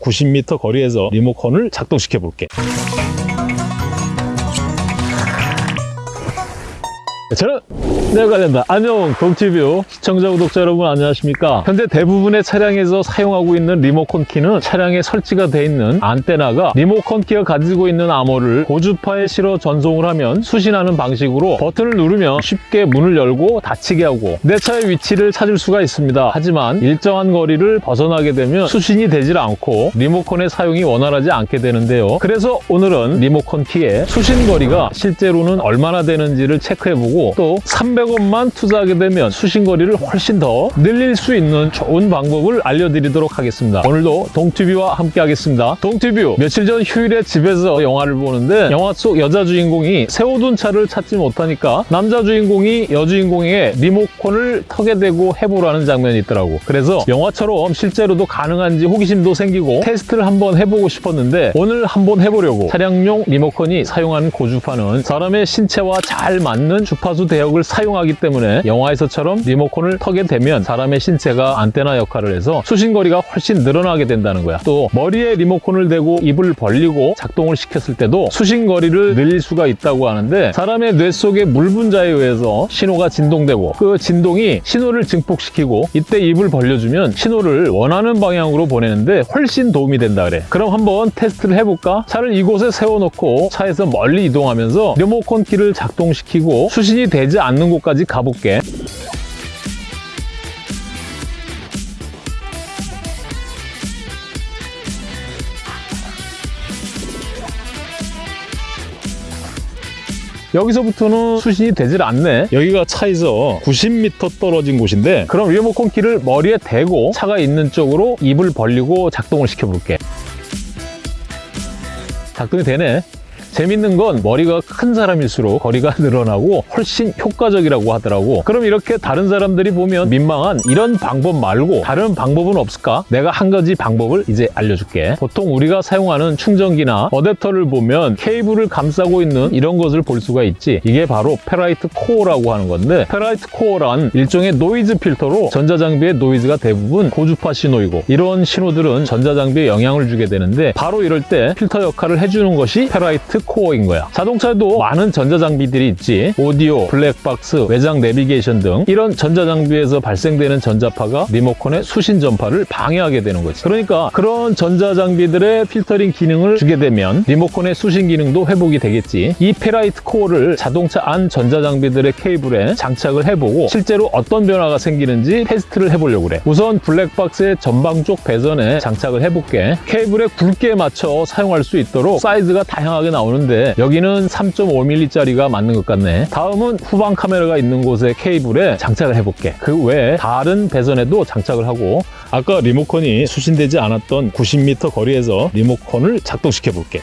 90m 거리에서 리모컨을 작동시켜 볼게. 저는 내가 관련다. 안녕 동티뷰 시청자 구독자 여러분 안녕하십니까? 현재 대부분의 차량에서 사용하고 있는 리모컨 키는 차량에 설치가 돼 있는 안테나가 리모컨 키가 가지고 있는 암호를 고주파에 실어 전송을 하면 수신하는 방식으로 버튼을 누르면 쉽게 문을 열고 닫히게 하고 내 차의 위치를 찾을 수가 있습니다. 하지만 일정한 거리를 벗어나게 되면 수신이 되질 않고 리모컨의 사용이 원활하지 않게 되는데요. 그래서 오늘은 리모컨 키의 수신 거리가 실제로는 얼마나 되는지를 체크해보고 또 300 원만 투자하게 되면 수신거리를 훨씬 더 늘릴 수 있는 좋은 방법을 알려드리도록 하겠습니다. 오늘도 동튜뷰와 함께 하겠습니다. 동튜뷰 며칠 전 휴일에 집에서 영화를 보는데 영화 속 여자 주인공이 세워둔 차를 찾지 못하니까 남자 주인공이 여주인공에게 리모컨을 턱에 대고 해보라는 장면이 있더라고. 그래서 영화처럼 실제로도 가능한지 호기심도 생기고 테스트를 한번 해보고 싶었는데 오늘 한번 해보려고 차량용 리모컨이 사용하는 고주파는 사람의 신체와 잘 맞는 주파수 대역을 사용 하기 때문에 영화에서처럼 리모컨을 턱에 대면 사람의 신체가 안테나 역할을 해서 수신거리가 훨씬 늘어나게 된다는 거야. 또 머리에 리모컨을 대고 입을 벌리고 작동을 시켰을 때도 수신거리를 늘릴 수가 있다고 하는데 사람의 뇌 속의 물 분자에 의해서 신호가 진동되고 그 진동이 신호를 증폭시키고 이때 입을 벌려주면 신호를 원하는 방향으로 보내는데 훨씬 도움이 된다 그래. 그럼 한번 테스트를 해볼까? 차를 이곳에 세워놓고 차에서 멀리 이동하면서 리모컨 키를 작동시키고 수신이 되지 않는 곳까지 가볼게. 여기서부터는 수신이 되질 않네. 여기가 차에서 90m 떨어진 곳인데 그럼 리모컨 키를 머리에 대고 차가 있는 쪽으로 입을 벌리고 작동을 시켜볼게. 작동이 되네. 재밌는 건 머리가 큰 사람일수록 거리가 늘어나고 훨씬 효과적이라고 하더라고. 그럼 이렇게 다른 사람들이 보면 민망한 이런 방법 말고 다른 방법은 없을까? 내가 한 가지 방법을 이제 알려줄게. 보통 우리가 사용하는 충전기나 어댑터를 보면 케이블을 감싸고 있는 이런 것을 볼 수가 있지. 이게 바로 페라이트 코어라고 하는 건데 페라이트 코어란 일종의 노이즈 필터로 전자장비의 노이즈가 대부분 고주파 신호이고 이런 신호들은 전자장비에 영향을 주게 되는데 바로 이럴 때 필터 역할을 해주는 것이 페라이트 코어인 거야. 자동차에도 많은 전자장비들이 있지. 오디오, 블랙박스, 외장 내비게이션 등 이런 전자장비에서 발생되는 전자파가 리모컨의 수신 전파를 방해하게 되는 거지. 그러니까 그런 전자장비들의 필터링 기능을 주게 되면 리모컨의 수신 기능도 회복이 되겠지. 이 페라이트 코어를 자동차 안 전자장비들의 케이블에 장착을 해보고 실제로 어떤 변화가 생기는지 테스트를 해보려고 그래. 우선 블랙박스의 전방 쪽 배선에 장착을 해볼게. 케이블의 굵기에 맞춰 사용할 수 있도록 사이즈가 다양하게 나오는 데 여기는 3.5mm짜리가 맞는 것 같네. 다음은 후방 카메라가 있는 곳에 케이블에 장착을 해볼게. 그 외에 다른 배선에도 장착을 하고 아까 리모컨이 수신되지 않았던 90m 거리에서 리모컨을 작동시켜 볼게.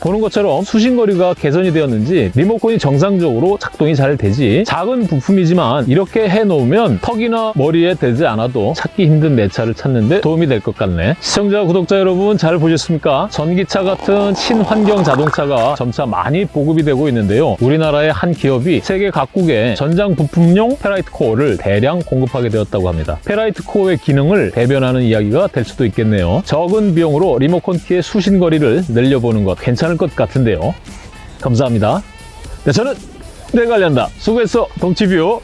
보는 것처럼 수신거리가 개선이 되었는지 리모컨이 정상적으로 작동이 잘 되지 작은 부품이지만 이렇게 해놓으면 턱이나 머리에 대지 않아도 찾기 힘든 내 차를 찾는데 도움이 될 것 같네. 시청자 구독자 여러분 잘 보셨습니까? 전기차 같은 친환경 자동차가 점차 많이 보급이 되고 있는데요. 우리나라의 한 기업이 세계 각국에 전장 부품용 페라이트 코어를 대량 공급하게 되었다고 합니다. 페라이트 코어의 기능을 대변하는 이야기가 될 수도 있겠네요. 적은 비용으로 리모컨 키의 수신거리를 늘려보는 것 괜찮 을 것 같은데요. 감사합니다. 네, 저는 내가 관련다. 수고했어. 동치뷰